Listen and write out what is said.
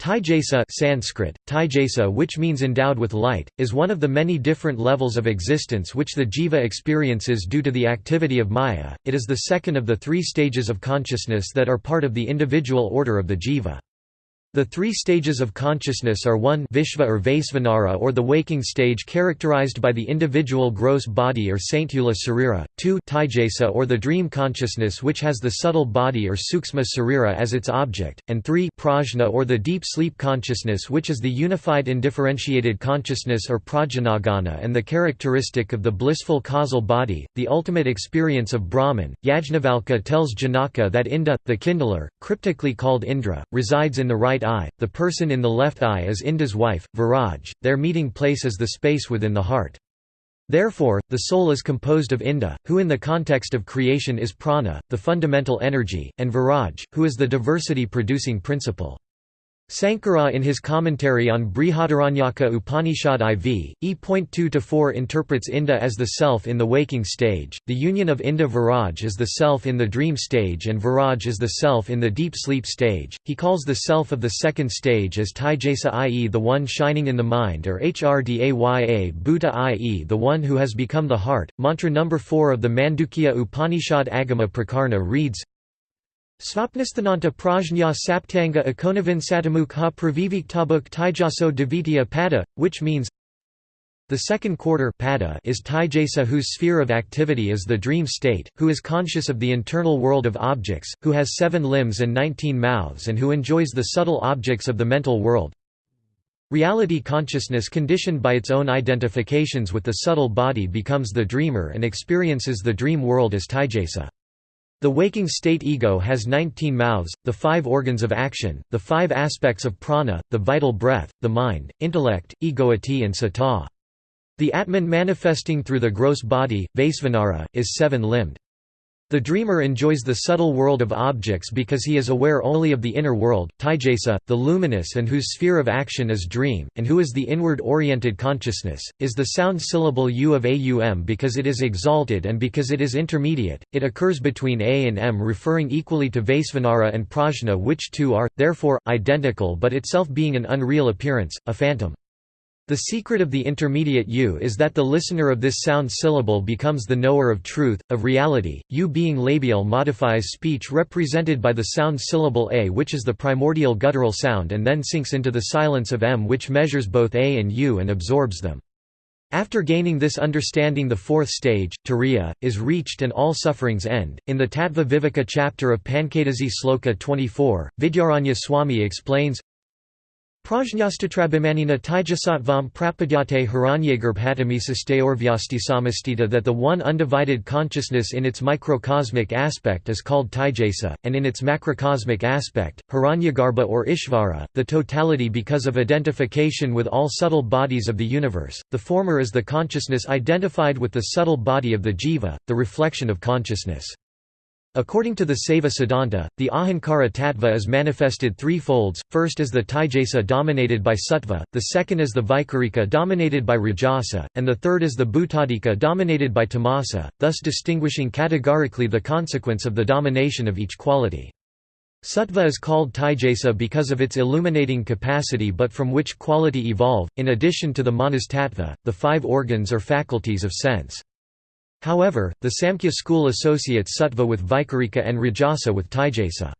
Taijasa Sanskrit, Taijasa which means endowed with light, is one of the many different levels of existence which the jiva experiences due to the activity of maya, it is the second of the three stages of consciousness that are part of the individual order of the jiva. The three stages of consciousness are 1 Vishva or Vaisvanara or the waking stage characterized by the individual gross body or Sthula Sarira, 2 Taijasa or the dream consciousness which has the subtle body or Suksma Sarira as its object, and 3 Prajna or the deep sleep consciousness which is the unified indifferentiated consciousness or Prajnanaghana and the characteristic of the blissful causal body, the ultimate experience of Brahman. Yajnavalkya tells Janaka that Inda, the kindler, cryptically called Indra, resides in the right right eye, the person in the left eye is Inda's wife, Viraj, their meeting place is the space within the heart. Therefore, the soul is composed of Inda, who in the context of creation is prana, the fundamental energy, and Viraj, who is the diversity-producing principle. Sankara in his commentary on Brihadaranyaka Upanishad IV, E.2-4 interprets Inda as the self in the waking stage, the union of Inda Viraj is the self in the dream stage and Viraj is the self in the deep sleep stage. He calls the self of the second stage as Taijasa i.e. the one shining in the mind or Hrdaya Bhuta i.e. the one who has become the heart. Mantra number 4 of the Mandukya Upanishad Agama Prakarana reads Svapnisthananta prajna saptanga ikonavin satamuk ha praviviktabuk taijaso devitya pada, which means the second quarter pada is Taijasa whose sphere of activity is the dream state, who is conscious of the internal world of objects, who has seven limbs and nineteen mouths and who enjoys the subtle objects of the mental world. Reality consciousness conditioned by its own identifications with the subtle body becomes the dreamer and experiences the dream world as Taijasa. The waking state ego has 19 mouths, the five organs of action, the five aspects of prana, the vital breath, the mind, intellect, egoity and sata. The Atman manifesting through the gross body, Vaisvanara, is seven-limbed. The dreamer enjoys the subtle world of objects because he is aware only of the inner world, Taijasa, the luminous and whose sphere of action is dream, and who is the inward-oriented consciousness, is the sound syllable u of aum because it is exalted and because it is intermediate, it occurs between a and m referring equally to Vaisvanara and Prajna which two are, therefore, identical but itself being an unreal appearance, a phantom. The secret of the intermediate U is that the listener of this sound syllable becomes the knower of truth, of reality. U being labial modifies speech represented by the sound syllable A which is the primordial guttural sound and then sinks into the silence of M which measures both A and U and absorbs them. After gaining this understanding the fourth stage, turiya, is reached and all sufferings end. In the Tattva Viveka chapter of Panchadasi Sloka 24, Vidyaranya Swami explains, Prajnastatrabhimanina Taijasatvam prapadyate samastita that the one undivided consciousness in its microcosmic aspect is called Taijasa, and in its macrocosmic aspect, Hiranyagarbha or Ishvara, the totality because of identification with all subtle bodies of the universe, the former is the consciousness identified with the subtle body of the jiva, the reflection of consciousness. According to the Saiva Siddhanta, the Ahankara tattva is manifested three folds, first as the Taijasa dominated by Sattva, the second as the Vaikarika dominated by Rajasa, and the third as the Bhutadika dominated by Tamasa, thus distinguishing categorically the consequence of the domination of each quality. Sattva is called Taijasa because of its illuminating capacity but from which quality evolve, in addition to the manas tattva, the five organs or faculties of sense. However, the Samkhya school associates sattva with Vaikarika and Rajasa with Taijasa.